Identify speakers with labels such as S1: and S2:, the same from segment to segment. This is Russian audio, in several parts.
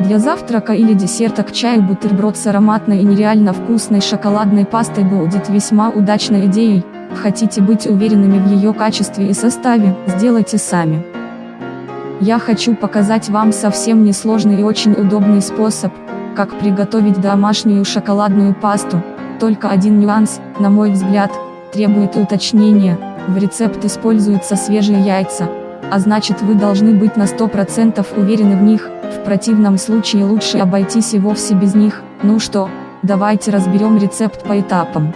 S1: Для завтрака или десерта к чаю бутерброд с ароматной и нереально вкусной шоколадной пастой будет весьма удачной идеей. Хотите быть уверенными в ее качестве и составе, сделайте сами. Я хочу показать вам совсем несложный и очень удобный способ, как приготовить домашнюю шоколадную пасту. Только один нюанс, на мой взгляд, требует уточнения. В рецепт используются свежие яйца, а значит вы должны быть на 100% уверены в них, в противном случае лучше обойтись и вовсе без них. Ну что, давайте разберем рецепт по этапам.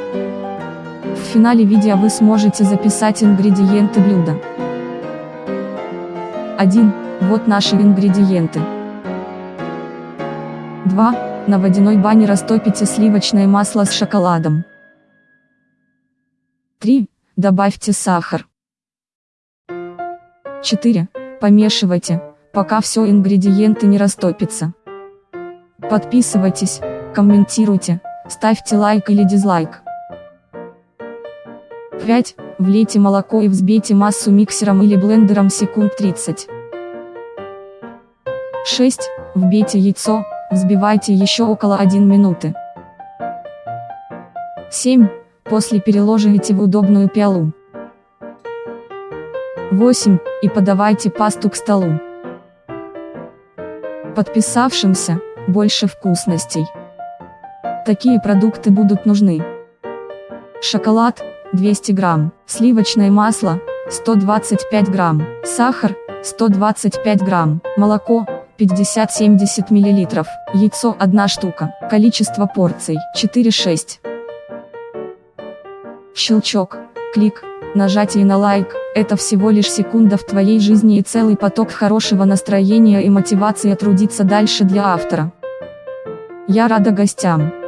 S1: В финале видео вы сможете записать ингредиенты блюда. 1. Вот наши ингредиенты. 2. На водяной бане растопите сливочное масло с шоколадом. 3. Добавьте сахар. 4. Помешивайте, пока все ингредиенты не растопятся. Подписывайтесь, комментируйте, ставьте лайк или дизлайк. 5. Влейте молоко и взбейте массу миксером или блендером секунд 30. 6. Вбейте яйцо, взбивайте еще около 1 минуты. 7. После переложите в удобную пиалу. 8. И подавайте пасту к столу. Подписавшимся, больше вкусностей. Такие продукты будут нужны. Шоколад, 200 грамм, сливочное масло, 125 грамм, сахар, 125 грамм, молоко, 50-70 мл, яйцо 1 штука, количество порций 4-6. Щелчок, клик, нажатие на лайк, это всего лишь секунда в твоей жизни и целый поток хорошего настроения и мотивации трудиться дальше для автора. Я рада гостям.